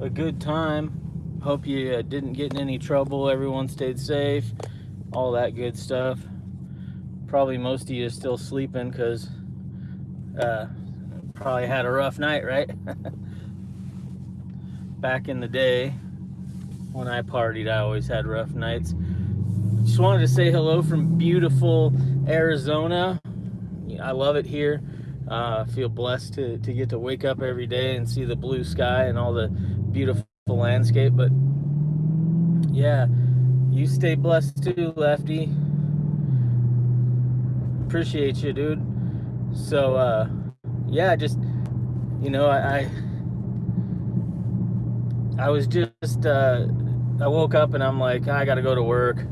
a good time. Hope you uh, didn't get in any trouble. Everyone stayed safe. All that good stuff. Probably most of you still sleeping because uh, probably had a rough night, right? Back in the day, when I partied, I always had rough nights. Just wanted to say hello from beautiful Arizona. I love it here. Uh, I feel blessed to, to get to wake up every day and see the blue sky and all the beautiful landscape. But yeah, you stay blessed too, Lefty. Appreciate you, dude. So, uh, yeah, just, you know, I, I, I was just, uh, I woke up and I'm like, I got to go to work.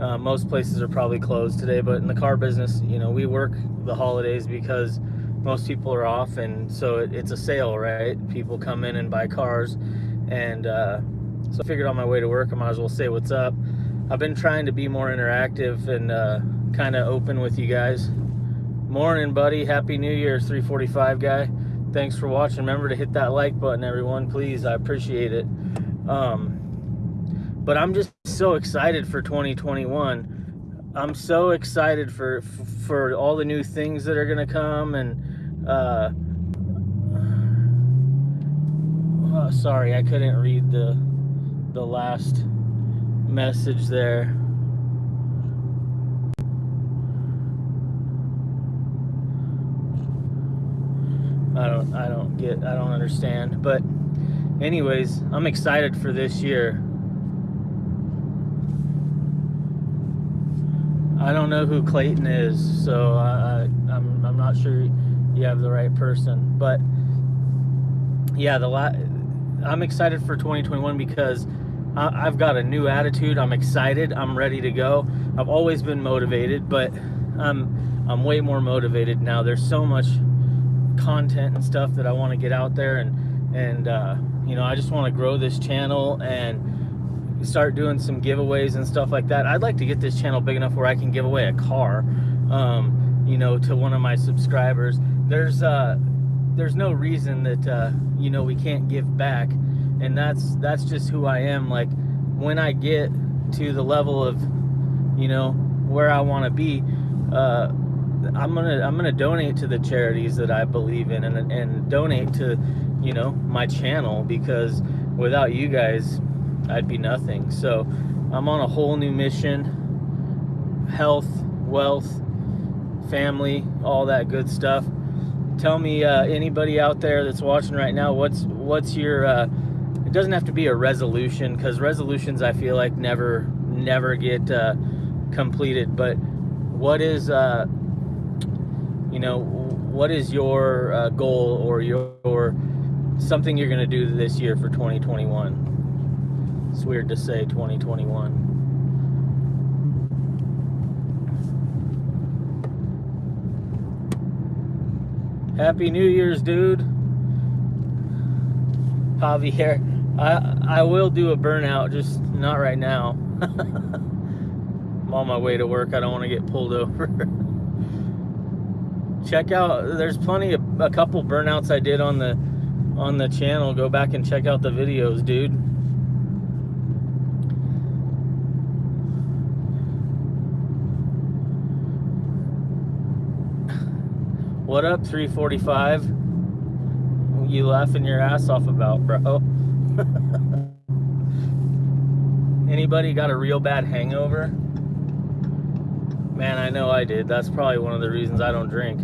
Uh, most places are probably closed today, but in the car business, you know, we work the holidays because most people are off, and so it, it's a sale, right? People come in and buy cars, and uh, so I figured on my way to work, I might as well say what's up. I've been trying to be more interactive and uh, kind of open with you guys. Morning, buddy. Happy New Year, 345 guy. Thanks for watching. Remember to hit that like button, everyone, please. I appreciate it. Um, but I'm just so excited for 2021. I'm so excited for for all the new things that are gonna come and uh, oh, sorry I couldn't read the the last message there. I don't I don't get I don't understand but anyways I'm excited for this year I don't know who Clayton is, so I, I'm I'm not sure you have the right person. But yeah, the la- I'm excited for 2021 because I, I've got a new attitude. I'm excited. I'm ready to go. I've always been motivated, but I'm I'm way more motivated now. There's so much content and stuff that I want to get out there, and and uh, you know I just want to grow this channel and start doing some giveaways and stuff like that. I'd like to get this channel big enough where I can give away a car, um, you know, to one of my subscribers. There's uh, there's no reason that uh, you know we can't give back, and that's that's just who I am. Like when I get to the level of, you know, where I want to be, uh, I'm gonna I'm gonna donate to the charities that I believe in, and and donate to, you know, my channel because without you guys I'd be nothing. So I'm on a whole new mission health, wealth, family, all that good stuff. Tell me, uh, anybody out there that's watching right now, what's what's your? Uh, it doesn't have to be a resolution because resolutions I feel like never never get uh, completed. But what is uh, you know what is your uh, goal or your something you're to do this year for 2021? It's weird to say 2021. Happy New Year's, dude. Javier, I I will do a burnout, just not right now. I'm on my way to work. I don't want to get pulled over. check out. There's plenty of a couple burnouts I did on the on the channel. Go back and check out the videos, dude. What up, 345? You laughing your ass off about, bro? Anybody got a real bad hangover? Man, I know I did. That's probably one of the reasons I don't drink.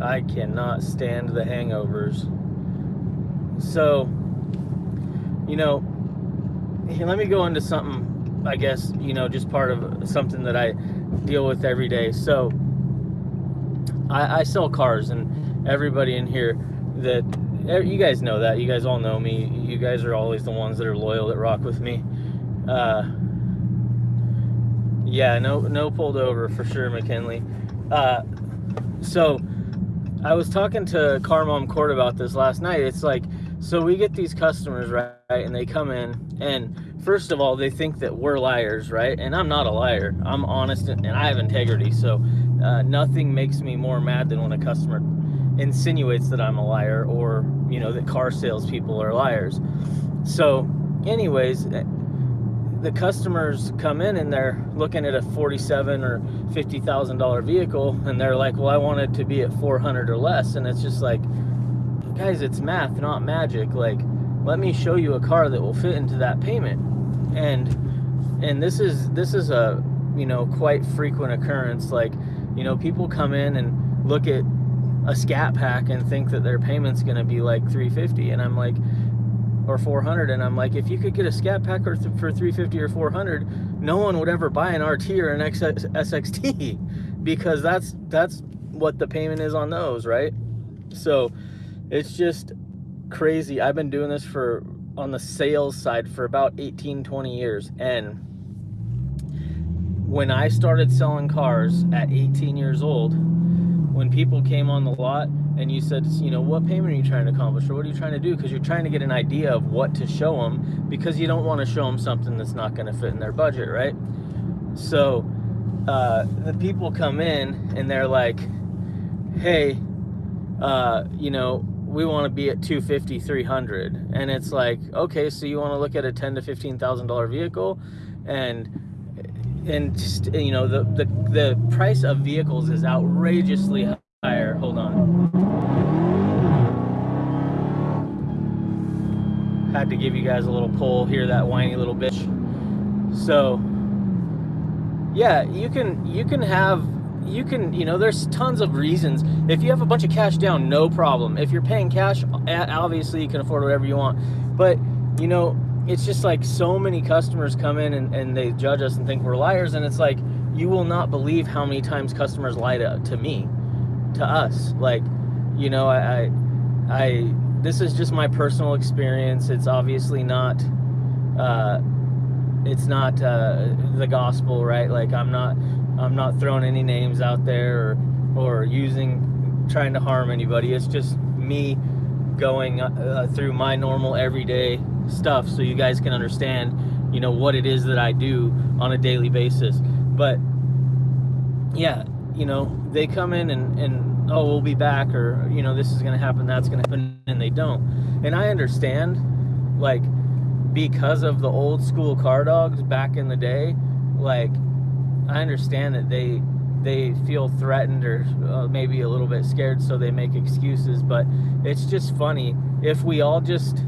I cannot stand the hangovers. So, you know, let me go into something, I guess, you know, just part of something that I deal with every day. So, I, I sell cars, and everybody in here that you guys know that. You guys all know me. You guys are always the ones that are loyal that rock with me. Uh, yeah, no, no pulled over for sure, McKinley. Uh, so I was talking to Car Mom Court about this last night. It's like, so we get these customers, right, and they come in, and first of all, they think that we're liars, right? And I'm not a liar. I'm honest and, and I have integrity. So uh, nothing makes me more mad than when a customer insinuates that I'm a liar or, you know, that car salespeople are liars. So, anyways, eh, the customers come in and they're looking at a forty-seven or fifty thousand dollar vehicle, and they're like, "Well, I want it to be at four hundred or less," and it's just like, guys, it's math, not magic. Like, let me show you a car that will fit into that payment, and and this is this is a you know quite frequent occurrence. Like, you know, people come in and look at a scat pack and think that their payment's going to be like 350 and i'm like or 400 and i'm like if you could get a scat pack for 350 or 400 no one would ever buy an rt or an sxt because that's that's what the payment is on those right? So it's just crazy. I've been doing this for on the sales side for about 18 20 years and when i started selling cars at 18 years old when people came on the lot and you said, you know, what payment are you trying to accomplish or what are you trying to do? Because you're trying to get an idea of what to show them because you don't want to show them something that's not going to fit in their budget, right? So uh, the people come in and they're like, hey, uh, you know, we want to be at 250, 300. And it's like, okay, so you want to look at a 10 to $15,000 vehicle and and just you know the, the the price of vehicles is outrageously higher. Hold on. Had to give you guys a little pull here that whiny little bitch. So yeah you can you can have you can you know there's tons of reasons. If you have a bunch of cash down no problem. If you're paying cash obviously you can afford whatever you want. But you know it's just like so many customers come in and, and they judge us and think we're liars and it's like you will not believe how many times customers lie to, to me to us. Like you know I, I, I this is just my personal experience. It's obviously not uh it's not uh the gospel right? Like i'm not i'm not throwing any names out there or or using trying to harm anybody. It's just me going uh, through my normal everyday stuff so you guys can understand, you know, what it is that I do on a daily basis. But yeah, you know, they come in and, and oh, we'll be back or, you know, this is going to happen, that's going to happen, and they don't. And I understand, like, because of the old school car dogs back in the day, like, I understand that they they feel threatened or uh, maybe a little bit scared so they make excuses but it's just funny if we all just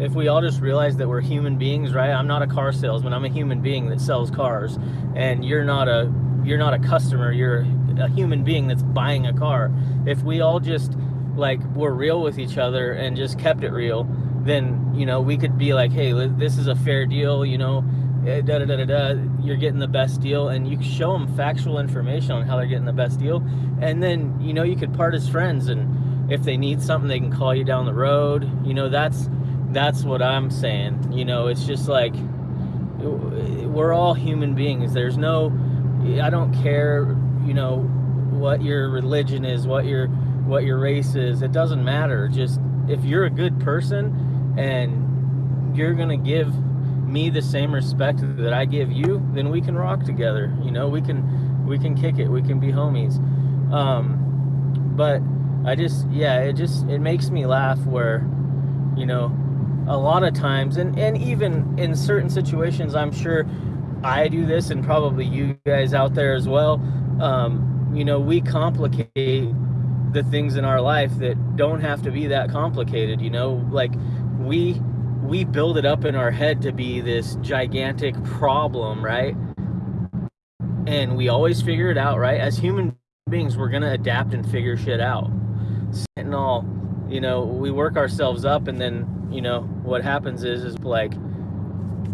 if we all just realize that we're human beings, right? I'm not a car salesman. I'm a human being that sells cars, and you're not a you're not a customer. You're a human being that's buying a car. If we all just like were real with each other and just kept it real, then you know we could be like, hey, this is a fair deal. You know, da da da da. You're getting the best deal, and you show them factual information on how they're getting the best deal, and then you know you could part as friends and if they need something they can call you down the road you know that's that's what I'm saying. You know, it's just like we're all human beings. There's no I don't care, you know, what your religion is, what your what your race is. It doesn't matter. Just if you're a good person and you're to give me the same respect that I give you, then we can rock together. You know, we can we can kick it. We can be homies. Um but I just yeah, it just it makes me laugh where you know a lot of times and and even in certain situations i'm sure i do this and probably you guys out there as well um, you know we complicate the things in our life that don't have to be that complicated you know like we we build it up in our head to be this gigantic problem right and we always figure it out right as human beings we're gonna adapt and figure shit out all you know we work ourselves up and then you know, what happens is, is like,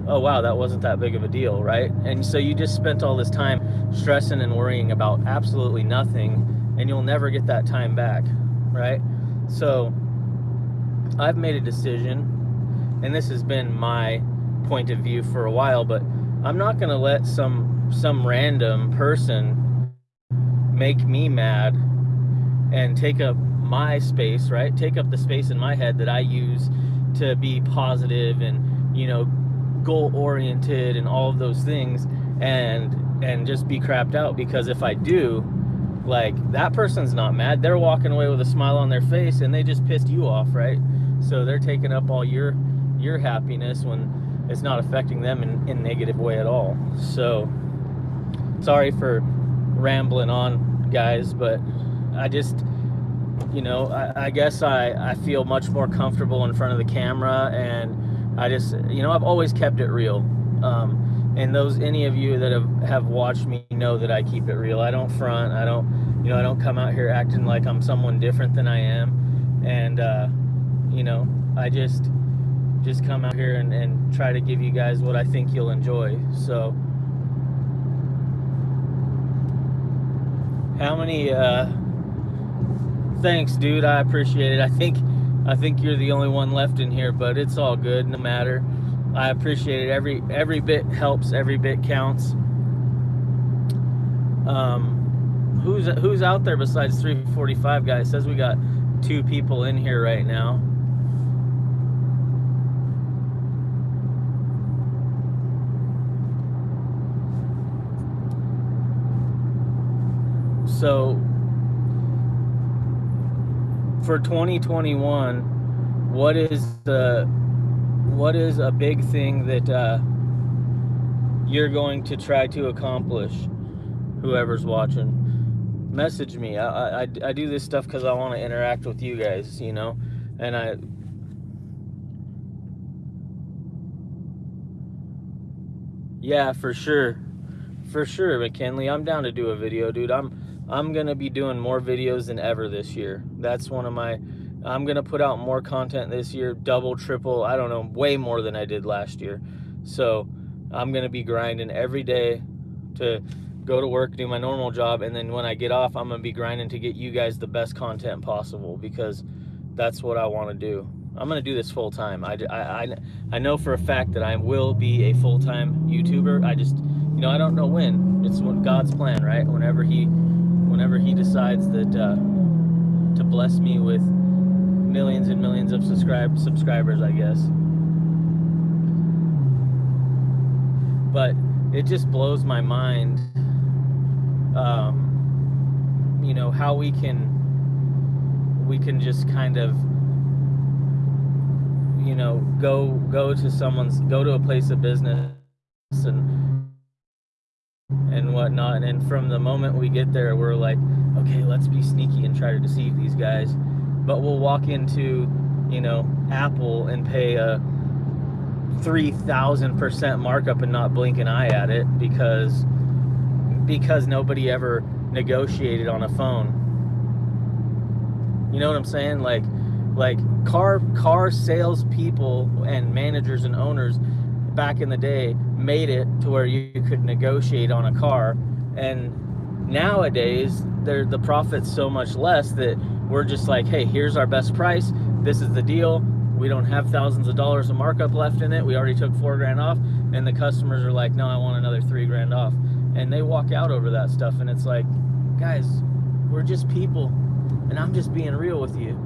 oh wow, that wasn't that big of a deal, right? And so you just spent all this time stressing and worrying about absolutely nothing, and you'll never get that time back, right? So I've made a decision, and this has been my point of view for a while, but I'm not gonna let some some random person make me mad and take up my space, right? Take up the space in my head that I use to be positive and you know goal oriented and all of those things and and just be crapped out. Because if I do like that person's not mad. They're walking away with a smile on their face and they just pissed you off right? So they're taking up all your your happiness when it's not affecting them in, in negative way at all. So sorry for rambling on, guys, but I just you know, I, I, guess I, I feel much more comfortable in front of the camera and I just, you know, I've always kept it real. Um, and those, any of you that have, have watched me know that I keep it real. I don't front. I don't, you know, I don't come out here acting like I'm someone different than I am. And, uh, you know, I just, just come out here and, and try to give you guys what I think you'll enjoy. So, how many, uh, thanks, dude. I appreciate it. I think I think you're the only one left in here, but it's all good. No matter. I appreciate it. Every every bit helps. Every bit counts. Um, who's who's out there besides 345 guys? Says we got two people in here right now. So for 2021, what is the what is a big thing that uh, you're going to try to accomplish? Whoever's watching, message me. I I, I do this stuff because I want to interact with you guys, you know, and I. Yeah, for sure, for sure, McKinley. I'm down to do a video, dude. I'm I'm going to be doing more videos than ever this year. That's one of my, I'm going to put out more content this year, double, triple, I don't know, way more than I did last year. So I'm going to be grinding every day to go to work, do my normal job, and then when I get off, I'm going to be grinding to get you guys the best content possible because that's what I want to do. I'm going to do this full time. I, I, I know for a fact that I will be a full time YouTuber. I just, you know, I don't know when. It's God's plan, right? Whenever He whenever he decides that uh, to bless me with millions and millions of subscribe subscribers, I guess. But it just blows my mind, um, you know, how we can we can just kind of you know go go to someone's go to a place of business and and whatnot. And from the moment we get there, we're like, okay, let's be sneaky and try to deceive these guys. But we'll walk into, you know, Apple and pay a 3,000% markup and not blink an eye at it because because nobody ever negotiated on a phone. You know what I'm saying? Like like car car sales people and managers and owners back in the day made it to where you could negotiate on a car. And nowadays the profit's so much less that we're just like hey here's our best price. This is the deal. We don't have thousands of dollars of markup left in it. We already took four grand off. And the customers are like no i want another three grand off. And they walk out over that stuff. And it's like guys we're just people. And i'm just being real with you.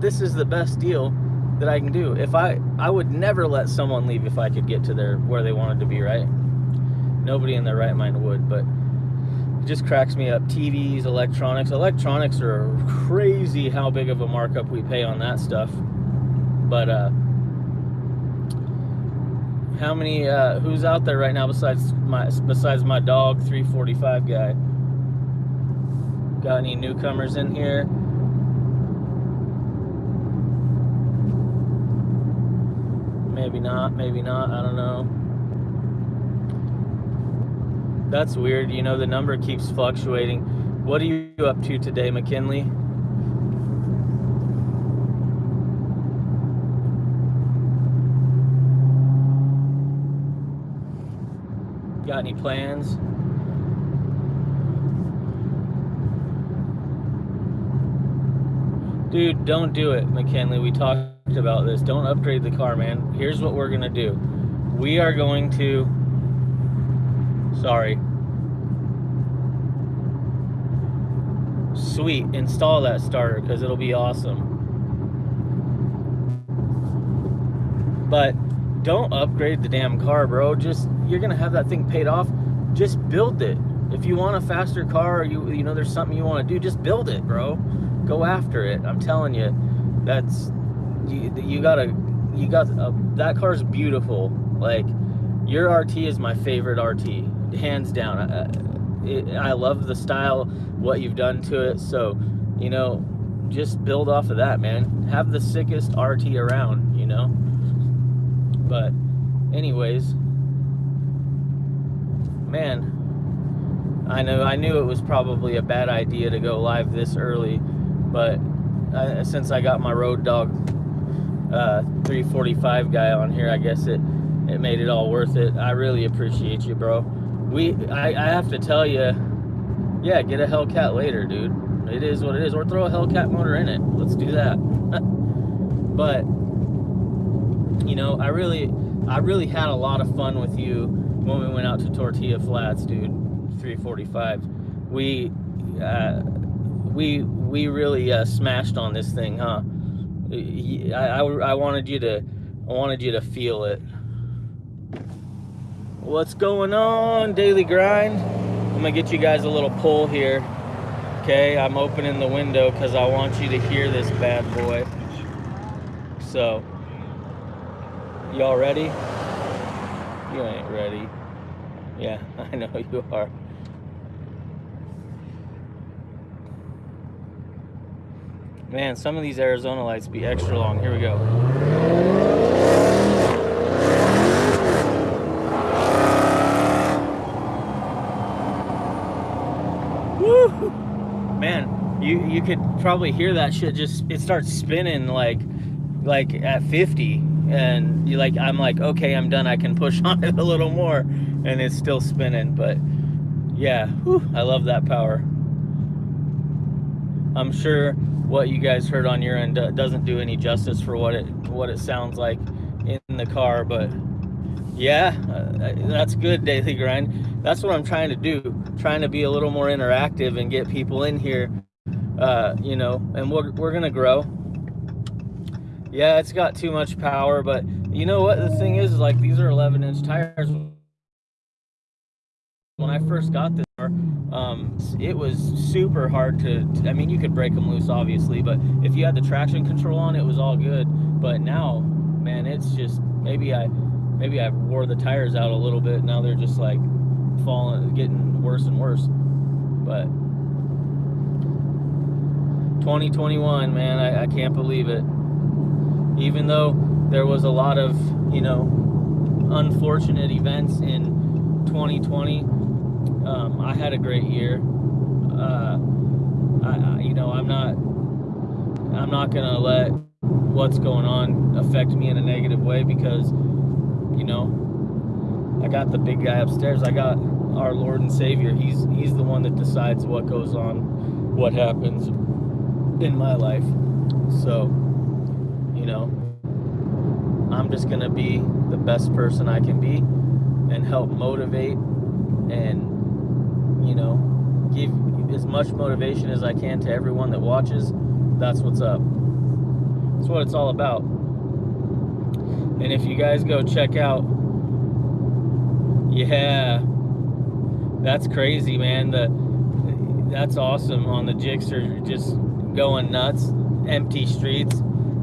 This is the best deal that I can do. If I I would never let someone leave if I could get to their where they wanted to be, right? Nobody in their right mind would, but it just cracks me up. TVs, electronics. Electronics are crazy how big of a markup we pay on that stuff. But uh how many uh who's out there right now besides my besides my dog 345 guy? Got any newcomers in here? Maybe not, maybe not, I don't know. That's weird, you know, the number keeps fluctuating. What are you up to today, McKinley? Got any plans? Dude, don't do it, McKinley. We talked about this. Don't upgrade the car, man. Here's what we're going to do. We are going to... Sorry. Sweet. Install that starter because it'll be awesome. But don't upgrade the damn car, bro. Just, you're going to have that thing paid off. Just build it. If you want a faster car, you you know there's something you want to do, just build it, bro. Go after it. I'm telling you, that's you, you gotta you got a, that car's beautiful. Like your RT is my favorite RT, hands down. I, it, I love the style, what you've done to it. So, you know, just build off of that, man. Have the sickest RT around, you know. But, anyways, man, I know I knew it was probably a bad idea to go live this early, but uh, since I got my road dog uh, 345 guy on here, I guess it it made it all worth it. I really appreciate you, bro. We I, I have to tell you, yeah, get a Hellcat later, dude. It is what it is, or throw a Hellcat motor in it. Let's do that. but you know, I really I really had a lot of fun with you when we went out to Tortilla Flats, dude. 345. We uh, we we really uh, smashed on this thing, huh? I, I, wanted you to I wanted you to feel it. What's going on, daily grind? I'm gonna get you guys a little pull here. Okay, I'm opening the window because I want you to hear this bad boy. So, y'all ready? You ain't ready. Yeah, I know you are. Man, some of these Arizona lights be extra long. Here we go. Woo! Man, you you could probably hear that shit just it starts spinning like like at 50 and you like I'm like okay I'm done I can push on it a little more and it's still spinning but yeah whew, I love that power I'm sure what you guys heard on your end doesn't do any justice for what it what it sounds like in the car but yeah uh, that's good daily grind. That's what i'm trying to do trying to be a little more interactive and get people in here uh, you know and we're, we're gonna grow. Yeah it's got too much power but you know what the thing is, is like these are 11 inch tires. When I first got this car, um, it was super hard to, I mean, you could break them loose, obviously, but if you had the traction control on, it was all good. But now, man, it's just maybe I, maybe I wore the tires out a little bit. Now they're just like falling, getting worse and worse. But 2021, man, I, I can't believe it. Even though there was a lot of, you know, unfortunate events in 2020 um, I had a great year. Uh, I, you know, I'm not, I'm not gonna let what's going on affect me in a negative way because, you know, I got the big guy upstairs. I got our Lord and Savior. He's he's the one that decides what goes on, what happens in my life. So, you know, I'm just gonna be the best person I can be and help motivate and you know, give as much motivation as I can to everyone that watches. That's what's up. That's what it's all about. And if you guys go check out, yeah, that's crazy, man. The that's awesome on the Gixxer, just going nuts, empty streets.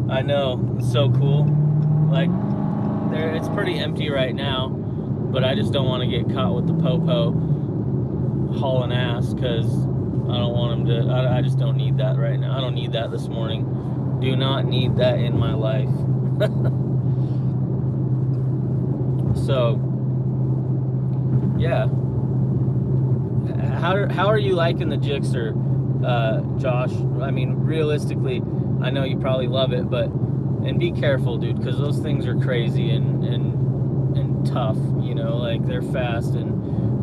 I know, it's so cool. Like, there, it's pretty empty right now, but I just don't want to get caught with the popo hauling ass because I don't want them to. I, I just don't need that right now. I don't need that this morning. Do not need that in my life. so, yeah. How, how are you liking the Gixxer, uh, Josh? I mean, realistically, I know you probably love it, but and be careful, dude, because those things are crazy and and and tough. You know, like they're fast and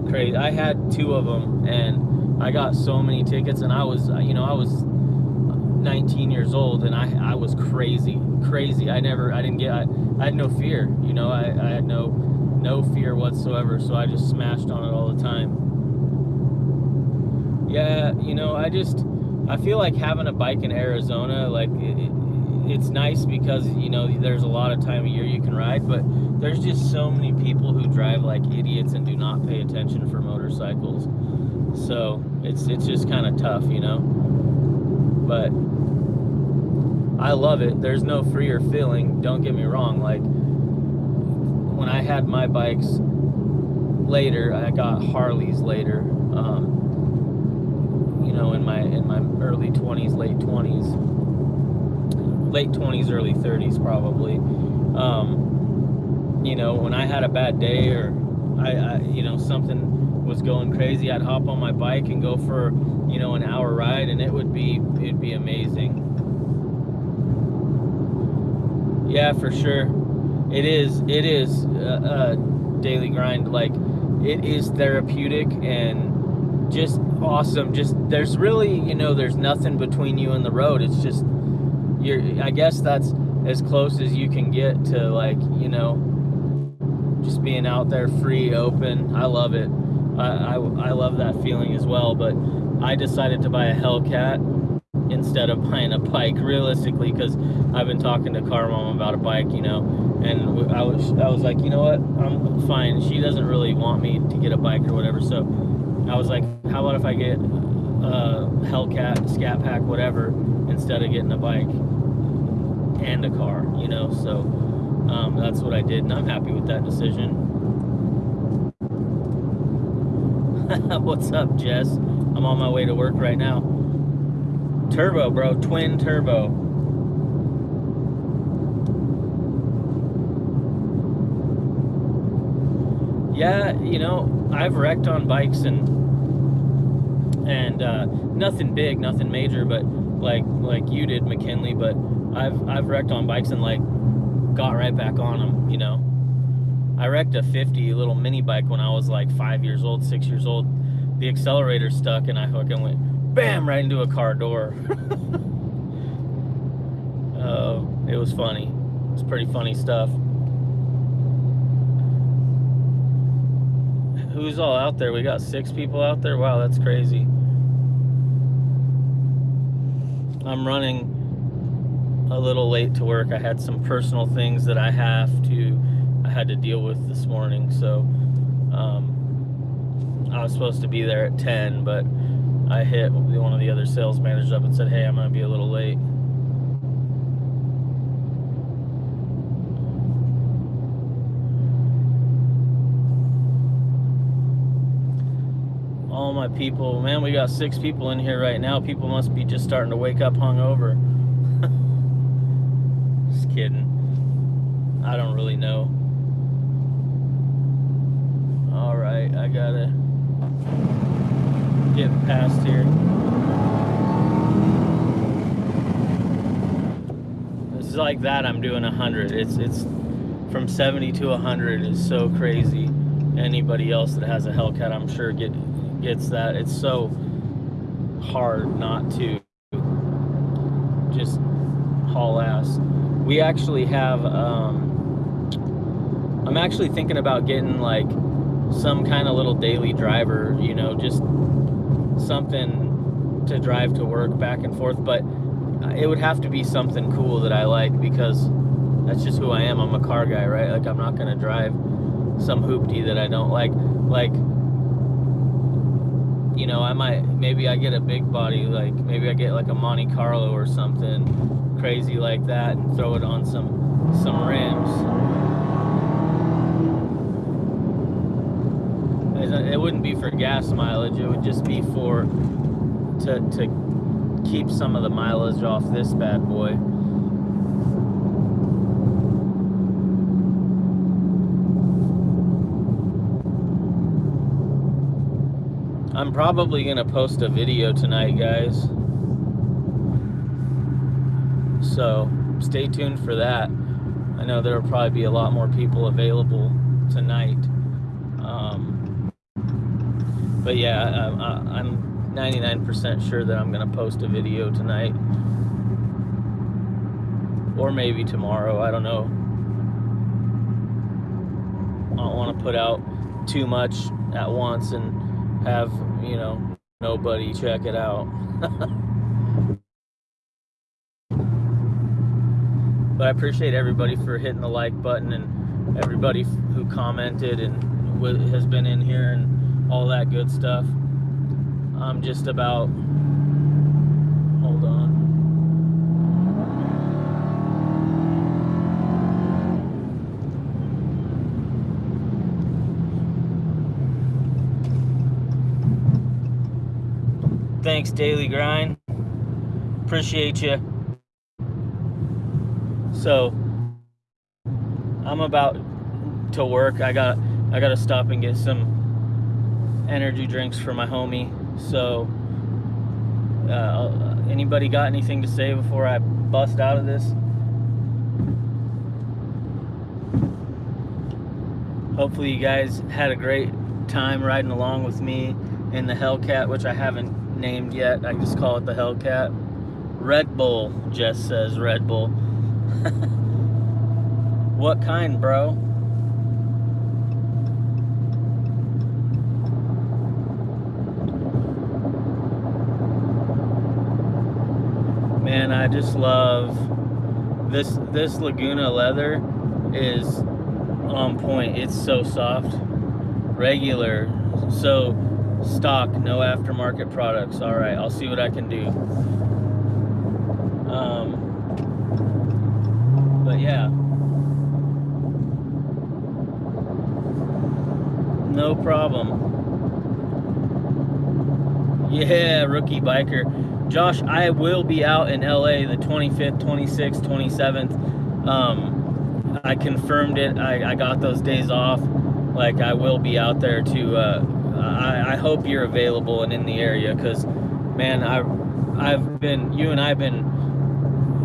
crazy. I had two of them, and I got so many tickets, and I was, you know, I was 19 years old, and I, I was crazy, crazy. I never, I didn't get, I, I had no fear, you know, I, I had no, no fear whatsoever, so I just smashed on it all the time. Yeah, you know, I just, I feel like having a bike in Arizona, like, it, it's nice because you know there's a lot of time of year you can ride but there's just so many people who drive like idiots and do not pay attention for motorcycles so it's it's just kind of tough you know but I love it. There's no freer feeling. Don't get me wrong. Like when I had my bikes later, I got Harleys later. Um, you know, in my in my early 20s, late 20s, late 20s, early 30s, probably. Um, you know, when I had a bad day or I, I, you know, something was going crazy, I'd hop on my bike and go for, you know, an hour ride, and it would be it'd be amazing. Yeah, for sure. It is. It is a, a daily grind. Like it is therapeutic and just awesome. Just there's really, you know, there's nothing between you and the road. It's just you're. I guess that's as close as you can get to like, you know, being out there free, open. I love it. I, I, I love that feeling as well. But I decided to buy a Hellcat instead of buying a bike realistically because I've been talking to Car Mom about a bike, you know, and I was I was like, you know what, I'm fine. She doesn't really want me to get a bike or whatever, so I was like, how about if I get a Hellcat, Scat Pack, whatever, instead of getting a bike and a car, you know. So um, that's what I did, and I'm happy with that decision. What's up, Jess? I'm on my way to work right now. Turbo, bro. Twin turbo. Yeah, you know, I've wrecked on bikes and and uh, nothing big, nothing major, but like like you did, McKinley. But I've I've wrecked on bikes and like got right back on them. You know, I wrecked a 50 little mini bike when I was like five years old, six years old. The accelerator stuck, and I fucking went bam, right into a car door. uh, it was funny. It's pretty funny stuff. Who's all out there? We got six people out there. Wow, that's crazy. I'm running a little late to work. I had some personal things that I have to I had to deal with this morning. So um, I was supposed to be there at 10, but I hit one of the other sales managers up and said, hey, I'm going to be a little late. All my people, man, we got six people in here right now. People must be just starting to wake up hungover. Kidding. I don't really know. All right, I gotta get past here. It's like that I'm doing 100. It's it's from 70 to 100 is so crazy. Anybody else that has a Hellcat, I'm sure get gets that. It's so hard not to just haul ass. We actually have um, I'm actually thinking about getting like some kind of little daily driver, you know, just something to drive to work back and forth, but it would have to be something cool that I like because that's just who I am. I'm a car guy, right? Like I'm not gonna drive some hoopty that I don't like. Like, you know, I might maybe I get a big body, like maybe I get like a Monte Carlo or something crazy like that, and throw it on some some rims. it wouldn't be for gas mileage. It would just be for to to keep some of the mileage off this bad boy. I'm probably gonna post a video tonight, guys. So stay tuned for that. I know there will probably be a lot more people available tonight. Um, but yeah, I, I'm 99% sure that I'm going to post a video tonight. Or maybe tomorrow. I don't know. I don't want to put out too much at once and have, you know, nobody check it out. but I appreciate everybody for hitting the like button and everybody who commented and has been in here and all that good stuff. I'm just about, hold on. Thanks, Daily Grind. Appreciate you. So, I'm about to work. I got I got to stop and get some energy drinks for my homie. So, uh, anybody got anything to say before I bust out of this? Hopefully, you guys had a great time riding along with me in the Hellcat, which I haven't named yet. I just call it the Hellcat. Red Bull, Jess says Red Bull. what kind, bro? Man, I just love this this Laguna leather is on point. It's so soft. Regular. So stock, no aftermarket products. All right, I'll see what I can do. Um, but yeah. No problem. Yeah, rookie biker. Josh, I will be out in LA the 25th, 26th, 27th. Um, I confirmed it. I, I got those days off. Like, I will be out there to, uh, I, I hope you're available and in the area because, man, I, I've been, you and I've been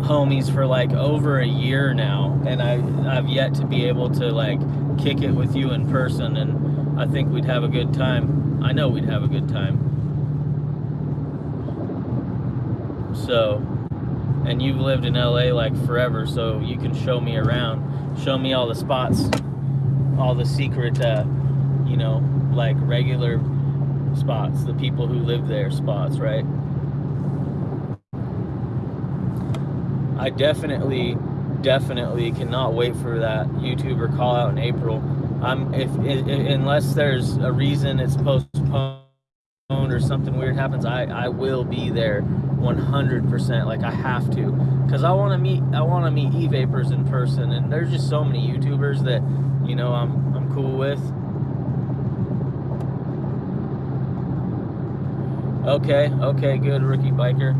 homies for like over a year now, and I, I've yet to be able to like kick it with you in person, and I think we'd have a good time. I know we'd have a good time. So, and you've lived in LA like forever, so you can show me around, show me all the spots, all the secret, uh, you know, like regular spots, the people who live there spots, right? I definitely, definitely cannot wait for that YouTuber call out in April. I'm if, if unless there's a reason it's postponed or something weird happens, I I will be there 100%. Like I have to, because I want to meet I want to meet e-vapors in person, and there's just so many YouTubers that you know I'm I'm cool with. Okay, okay, good, rookie biker.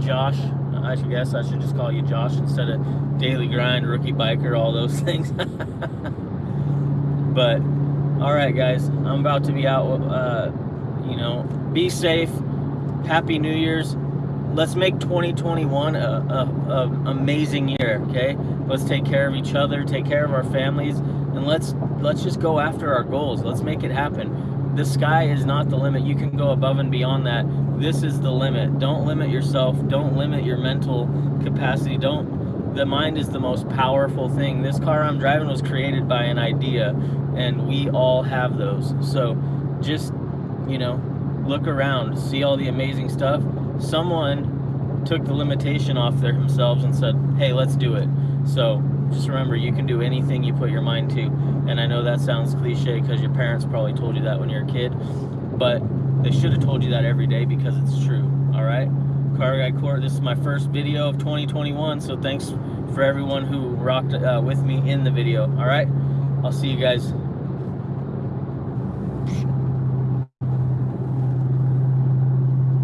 Josh, I should guess I should just call you Josh instead of Daily Grind, rookie biker, all those things. but, all right, guys, I'm about to be out. Uh, you know, be safe. Happy New Year's. Let's make 2021 a, a, a amazing year. Okay, let's take care of each other, take care of our families, and let's let's just go after our goals. Let's make it happen the sky is not the limit. You can go above and beyond that. This is the limit. Don't limit yourself. Don't limit your mental capacity. Don't. The mind is the most powerful thing. This car I'm driving was created by an idea, and we all have those. So just, you know, look around, see all the amazing stuff. Someone took the limitation off there themselves and said, hey, let's do it. So just remember you can do anything you put your mind to. And i know that sounds cliche because your parents probably told you that when you're a kid but they should have told you that every day because it's true all right car guy court this is my first video of 2021 so thanks for everyone who rocked uh, with me in the video all right i'll see you guys